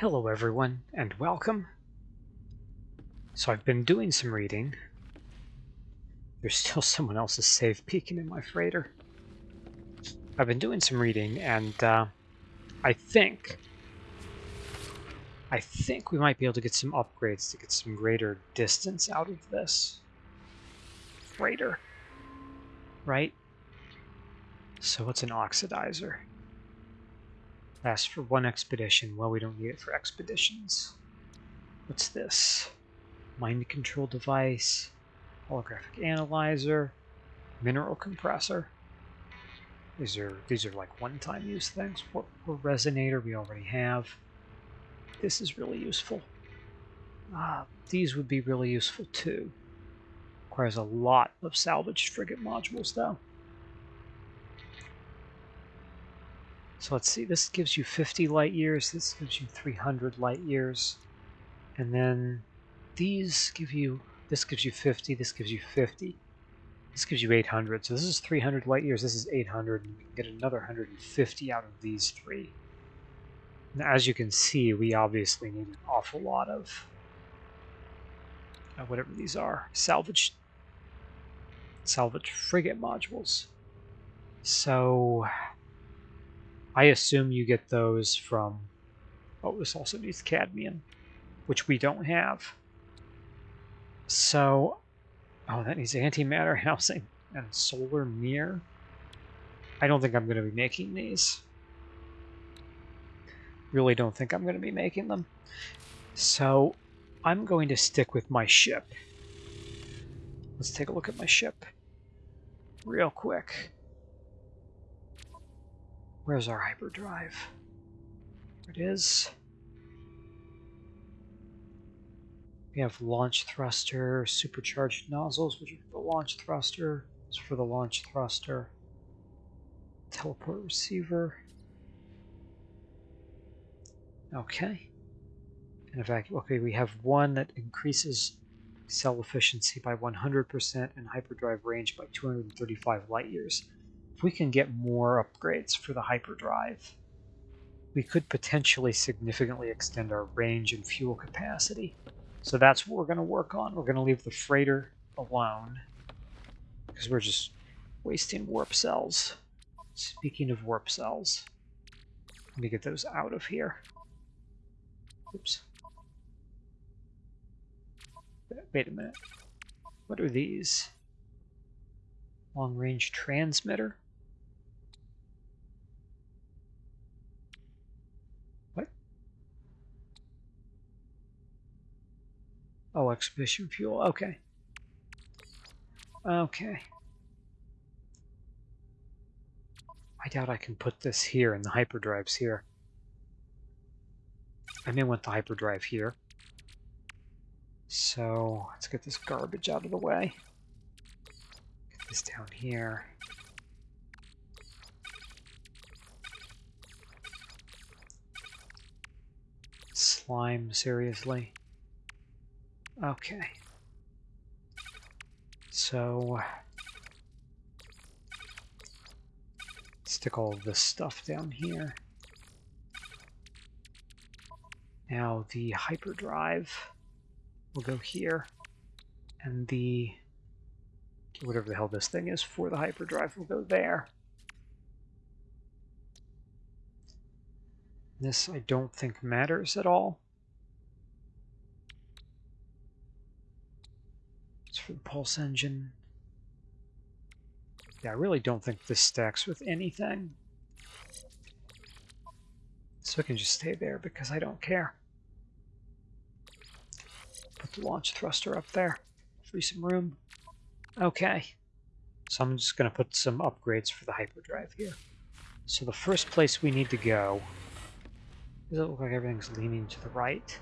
Hello everyone, and welcome. So I've been doing some reading. There's still someone else's save peeking in my freighter. I've been doing some reading, and uh, I think... I think we might be able to get some upgrades to get some greater distance out of this freighter. Right? So what's an oxidizer? Lasts for one expedition. Well, we don't need it for expeditions. What's this? Mind control device, holographic analyzer, mineral compressor. These are these are like one-time use things. What resonator we already have. This is really useful. Uh, these would be really useful too. Requires a lot of salvaged frigate modules though. So let's see, this gives you 50 light years, this gives you 300 light years. And then these give you, this gives you 50, this gives you 50. This gives you 800. So this is 300 light years, this is 800, and we can get another 150 out of these three. Now, as you can see, we obviously need an awful lot of uh, whatever these are, salvage, salvage frigate modules. So I assume you get those from, oh, this also needs cadmium, which we don't have. So, oh, that needs antimatter housing and solar mirror. I don't think I'm going to be making these. Really don't think I'm going to be making them. So, I'm going to stick with my ship. Let's take a look at my ship real quick. Where's our hyperdrive? There it is. We have launch thruster, supercharged nozzles, which are for the launch thruster. It's for the launch thruster. Teleport receiver. Okay. And fact, okay, we have one that increases cell efficiency by 100% and hyperdrive range by 235 light years we can get more upgrades for the hyperdrive, we could potentially significantly extend our range and fuel capacity. So that's what we're going to work on. We're going to leave the freighter alone because we're just wasting warp cells. Speaking of warp cells, let me get those out of here. Oops. Wait a minute. What are these? Long range transmitter? Oh, expedition fuel. Okay. Okay. I doubt I can put this here and the hyperdrives here. I may want the hyperdrive here. So let's get this garbage out of the way. Get this down here. Slime, seriously. Okay. So stick all this stuff down here. Now the hyperdrive will go here, and the whatever the hell this thing is for the hyperdrive will go there. This I don't think matters at all. for the pulse engine. Yeah, I really don't think this stacks with anything. So it can just stay there because I don't care. Put the launch thruster up there. Free some room. Okay. So I'm just going to put some upgrades for the hyperdrive here. So the first place we need to go... Does it look like everything's leaning to the right?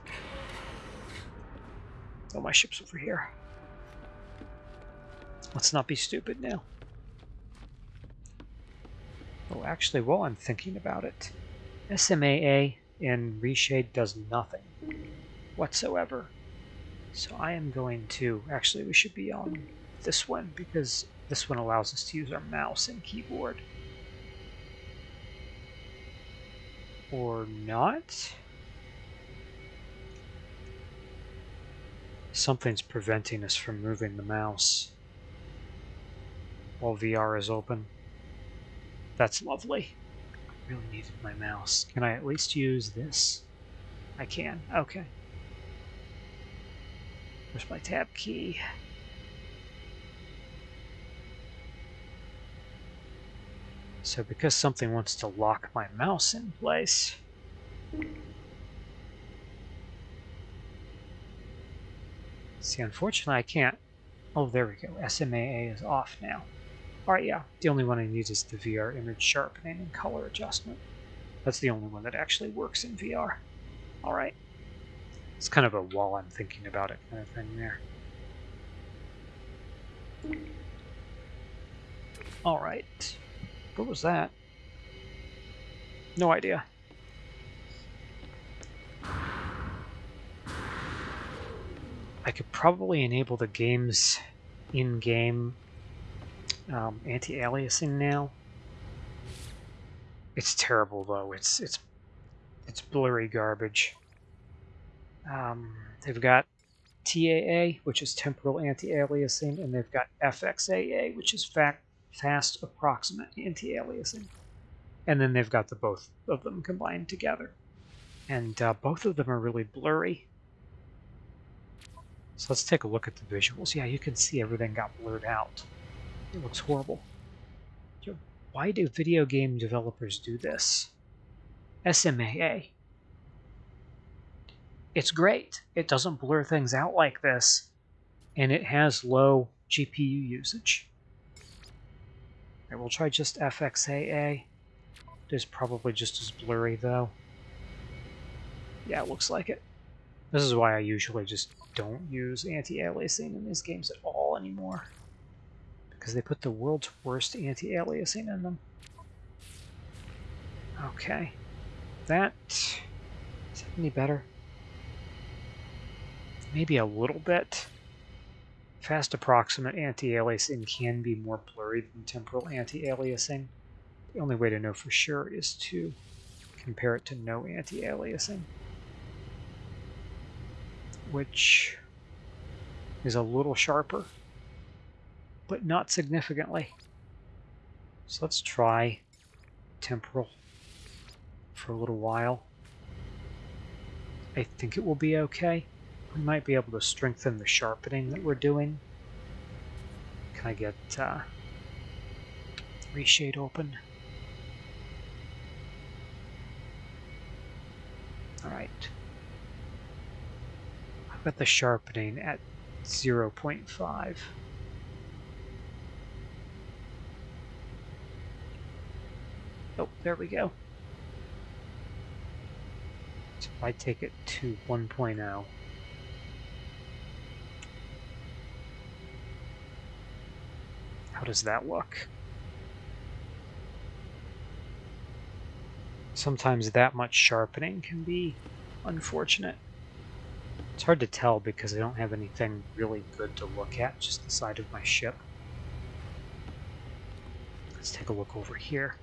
Oh, my ship's over here. Let's not be stupid now. Oh, actually, while I'm thinking about it, SMAA in Reshade does nothing whatsoever. So I am going to... Actually, we should be on this one because this one allows us to use our mouse and keyboard. Or not. Something's preventing us from moving the mouse while VR is open. That's lovely. I really needed my mouse. Can I at least use this? I can. Okay. Where's my tab key? So because something wants to lock my mouse in place, see, unfortunately I can't. Oh, there we go. SMAA is off now. Alright, yeah, the only one I need is the VR image sharpening and color adjustment. That's the only one that actually works in VR. Alright. It's kind of a while I'm thinking about it kind of thing there. Alright. What was that? No idea. I could probably enable the game's in-game um, anti-aliasing now. It's terrible though. It's it's it's blurry garbage. Um, they've got TAA, which is temporal anti-aliasing, and they've got FXAA, which is fact fast approximate anti-aliasing. And then they've got the both of them combined together. And uh, both of them are really blurry. So let's take a look at the visuals. Yeah, you can see everything got blurred out. It looks horrible. Why do video game developers do this? SMAA. It's great. It doesn't blur things out like this, and it has low GPU usage. Right, we'll try just FXAA. It is probably just as blurry, though. Yeah, it looks like it. This is why I usually just don't use anti-aliasing in these games at all anymore. Because they put the world's worst anti-aliasing in them. Okay. That... Is that any better? Maybe a little bit. Fast approximate anti-aliasing can be more blurry than temporal anti-aliasing. The only way to know for sure is to compare it to no anti-aliasing, which is a little sharper, but not significantly. So let's try temporal for a little while. I think it will be okay. We might be able to strengthen the sharpening that we're doing. Can I get uh, reshade open? Alright. I've got the sharpening at 0 0.5. there we go. So I take it to 1.0, How does that look? Sometimes that much sharpening can be unfortunate. It's hard to tell because I don't have anything really good to look at, just the side of my ship. Let's take a look over here.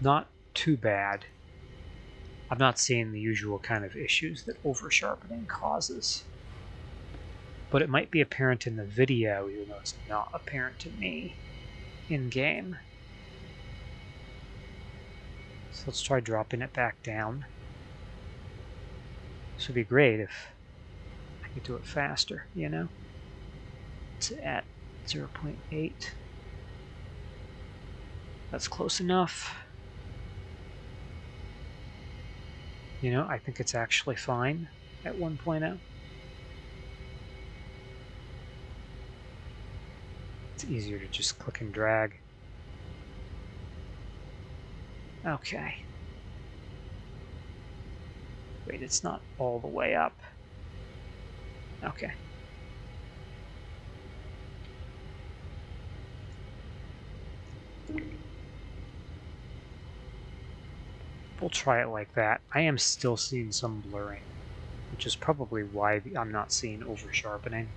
Not too bad. I'm not seeing the usual kind of issues that over sharpening causes but it might be apparent in the video even though it's not apparent to me in game. So let's try dropping it back down. This would be great if I could do it faster, you know? It's at 0.8. That's close enough. You know, I think it's actually fine at 1.0. It's easier to just click and drag. Okay. Wait, it's not all the way up. Okay. We'll try it like that. I am still seeing some blurring, which is probably why I'm not seeing over sharpening.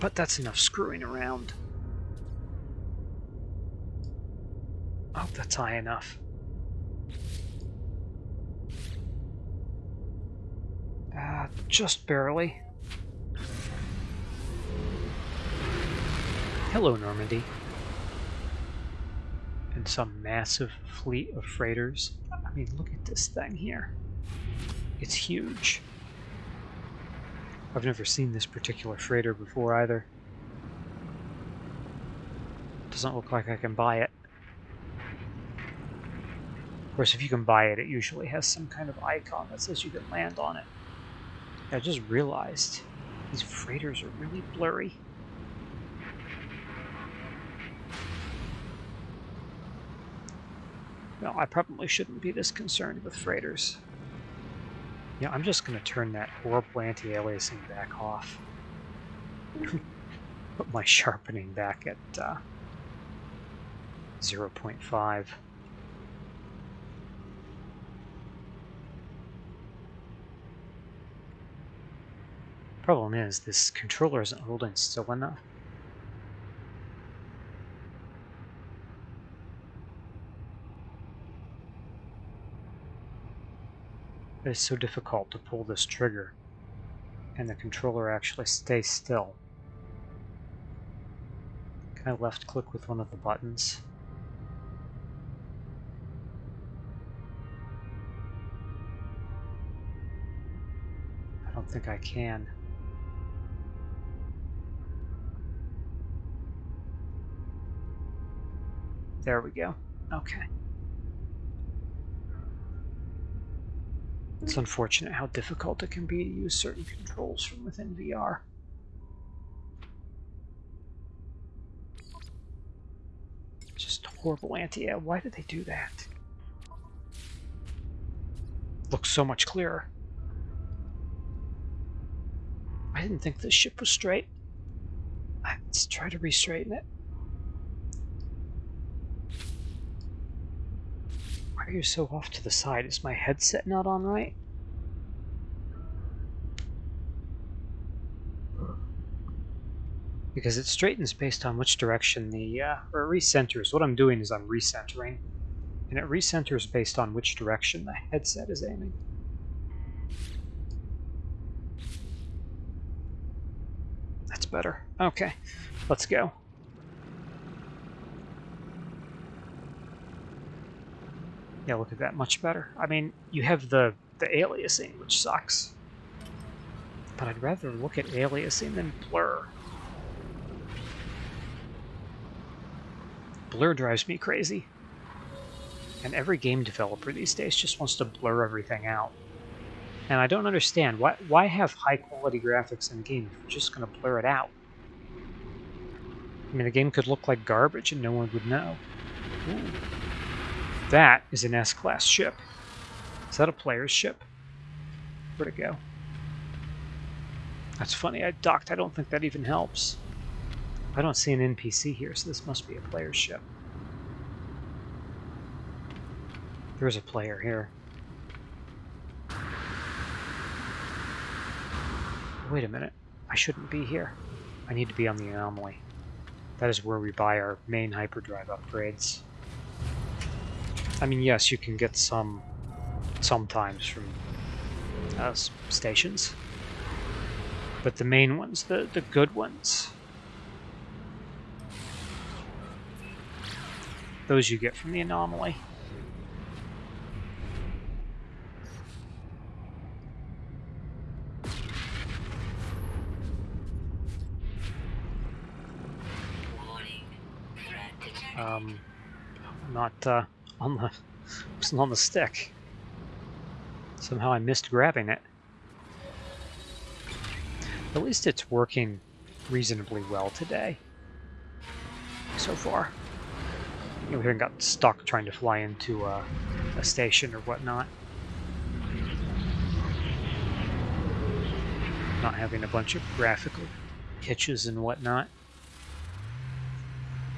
But that's enough screwing around. I hope that's high enough. Uh, just barely. Hello, Normandy. And some massive fleet of freighters. I mean, look at this thing here. It's huge. I've never seen this particular freighter before either. Doesn't look like I can buy it. Of course, if you can buy it, it usually has some kind of icon that says you can land on it. I just realized these freighters are really blurry. No, I probably shouldn't be this concerned with freighters. Yeah, I'm just going to turn that horrible anti-aliasing back off. Put my sharpening back at uh, 0.5. Problem is, this controller isn't holding still enough. It's so difficult to pull this trigger and the controller actually stays still. Can I left click with one of the buttons? I don't think I can. There we go. Okay. It's unfortunate how difficult it can be to use certain controls from within VR. Just horrible anti -air. Why did they do that? Looks so much clearer. I didn't think this ship was straight. Let's try to re-straighten it. Are you so off to the side? Is my headset not on right? Because it straightens based on which direction the, uh, or recenters. What I'm doing is I'm recentering. And it recenters based on which direction the headset is aiming. That's better. Okay, let's go. Yeah, look at that, much better. I mean, you have the, the aliasing, which sucks. But I'd rather look at aliasing than blur. Blur drives me crazy. And every game developer these days just wants to blur everything out. And I don't understand, why, why have high quality graphics in a game if you're just going to blur it out? I mean, the game could look like garbage and no one would know. Ooh. That is an S-class ship. Is that a player's ship? Where'd it go? That's funny, I docked. I don't think that even helps. I don't see an NPC here, so this must be a player's ship. There's a player here. Wait a minute. I shouldn't be here. I need to be on the anomaly. That is where we buy our main hyperdrive upgrades. I mean, yes, you can get some sometimes from uh, stations. But the main ones, the, the good ones, those you get from the anomaly. Um, not, uh, on the wasn't on the stick. Somehow I missed grabbing it. At least it's working reasonably well today. So far. We haven't got stuck trying to fly into a, a station or whatnot. Not having a bunch of graphical hitches and whatnot.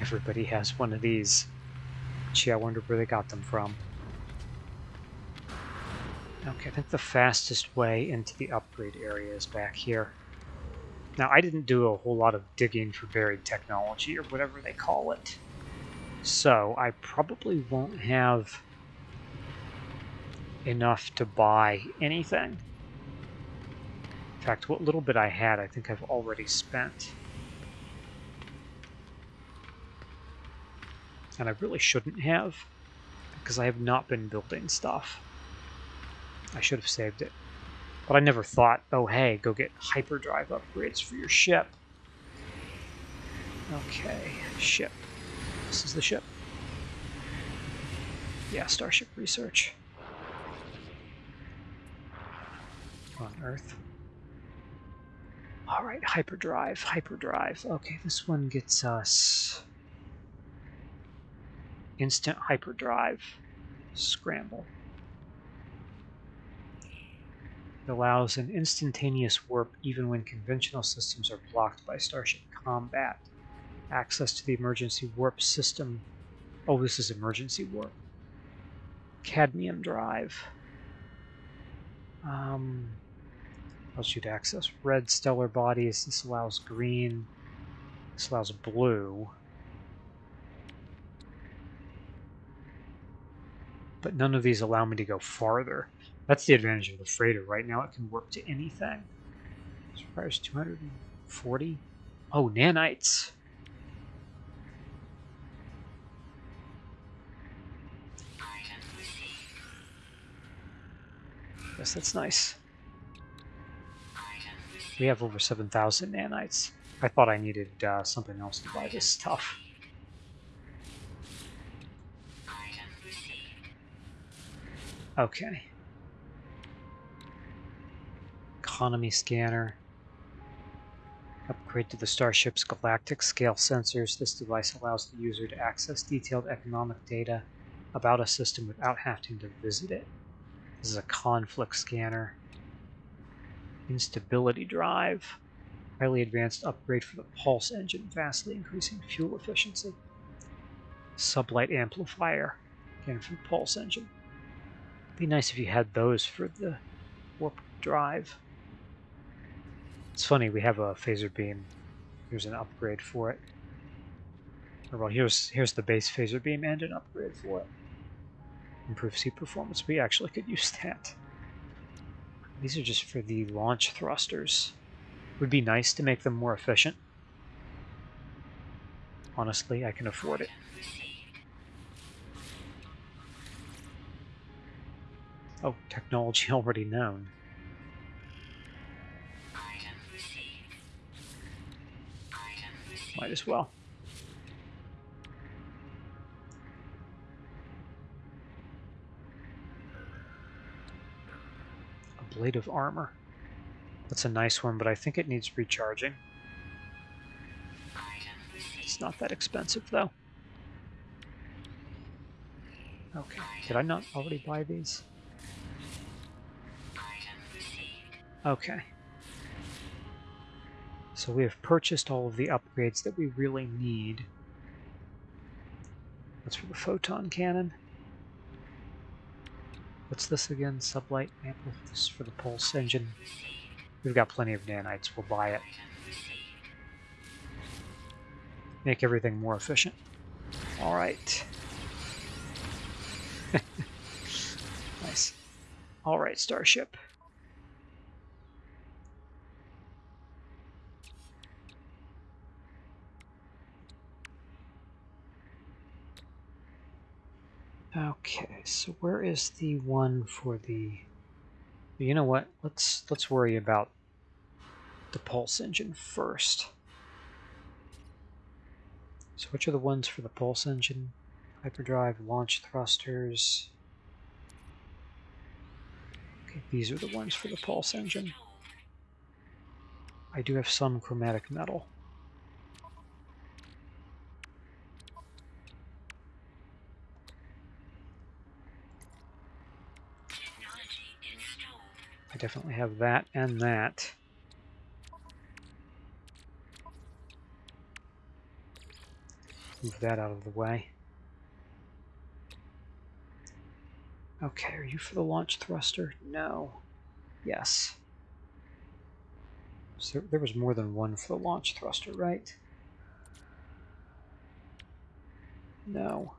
Everybody has one of these. Gee, I wonder where they got them from. Okay, I think the fastest way into the upgrade area is back here. Now, I didn't do a whole lot of digging for buried technology, or whatever they call it. So, I probably won't have enough to buy anything. In fact, what little bit I had, I think I've already spent. And I really shouldn't have, because I have not been building stuff. I should have saved it. But I never thought, oh hey, go get hyperdrive upgrades for your ship. Okay, ship. This is the ship. Yeah, Starship Research. On Earth. Alright, hyperdrive, hyperdrive. Okay, this one gets us instant hyperdrive scramble. It allows an instantaneous warp even when conventional systems are blocked by Starship combat. Access to the emergency warp system. Oh, this is emergency warp. Cadmium drive. Um, allows you to access red stellar bodies. This allows green. This allows blue. But none of these allow me to go farther. That's the advantage of the freighter. Right now it can work to anything. Requires 240. Oh, nanites. Yes, that's nice. We have over 7,000 nanites. I thought I needed uh, something else to buy this stuff. Okay. Economy scanner. Upgrade to the starship's galactic scale sensors. This device allows the user to access detailed economic data about a system without having to visit it. This is a conflict scanner. Instability drive. Highly advanced upgrade for the pulse engine, vastly increasing fuel efficiency. Sublight amplifier, again for the pulse engine. Be nice if you had those for the warp drive. It's funny, we have a phaser beam. Here's an upgrade for it. Or well, here's here's the base phaser beam and an upgrade for it. Improve seat performance. We actually could use that. These are just for the launch thrusters. Would be nice to make them more efficient. Honestly, I can afford it. Oh, technology already known. Might as well. Ablative Armor. That's a nice one, but I think it needs recharging. It's not that expensive, though. Okay, did I not already buy these? Okay. So we have purchased all of the upgrades that we really need. That's for the photon cannon. What's this again? Sublight This for the pulse engine. We've got plenty of nanites. We'll buy it. Make everything more efficient. All right. nice. All right, Starship. Okay, so where is the one for the... You know what? Let's let's worry about the pulse engine first. So which are the ones for the pulse engine? Hyperdrive, launch thrusters. Okay, these are the ones for the pulse engine. I do have some chromatic metal. I definitely have that and that. Move that out of the way. Okay, are you for the launch thruster? No. Yes. So there was more than one for the launch thruster, right? No.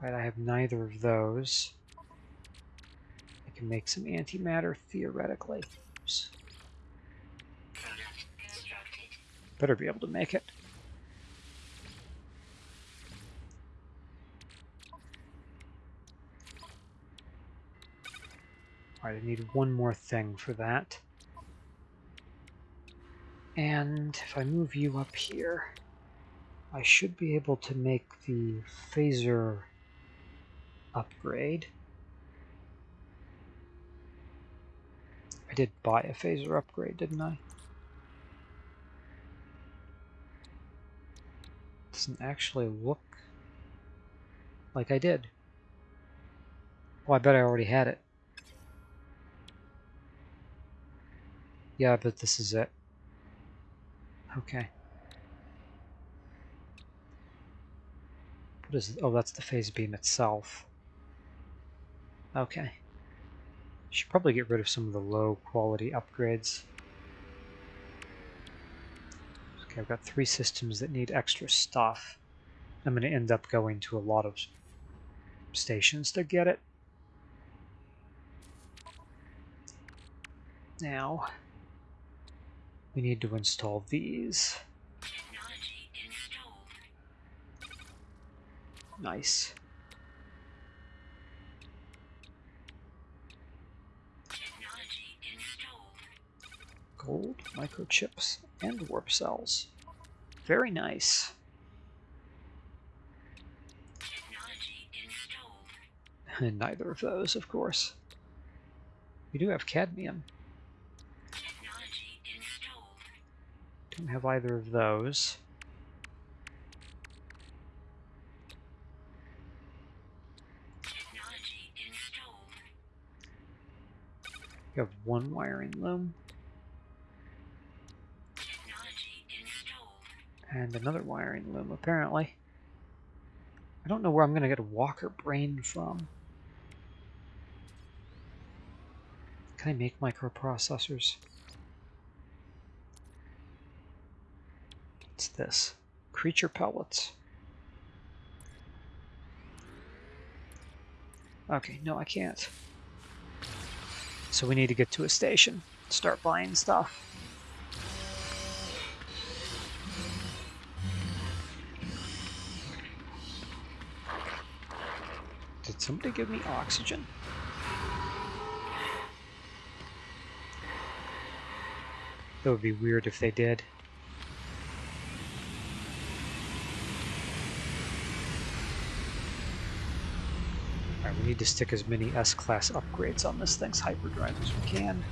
Right, I have neither of those can make some antimatter theoretically. Oops. Better be able to make it. Alright, I need one more thing for that. And if I move you up here, I should be able to make the phaser upgrade. Did buy a phaser upgrade, didn't I? Doesn't actually look like I did. Oh, I bet I already had it. Yeah, but this is it. Okay. What is it? Oh, that's the phase beam itself. Okay. Should probably get rid of some of the low quality upgrades. Okay, I've got three systems that need extra stuff. I'm going to end up going to a lot of stations to get it. Now, we need to install these. Nice. Gold, microchips, and warp cells. Very nice. And neither of those, of course. We do have cadmium. Don't have either of those. You have one wiring loom. And another wiring loom, apparently. I don't know where I'm going to get a walker brain from. Can I make microprocessors? What's this? Creature pellets. Okay, no I can't. So we need to get to a station, start buying stuff. Somebody give me oxygen? That would be weird if they did. Alright, We need to stick as many S-Class upgrades on this thing's hyperdrive as we can.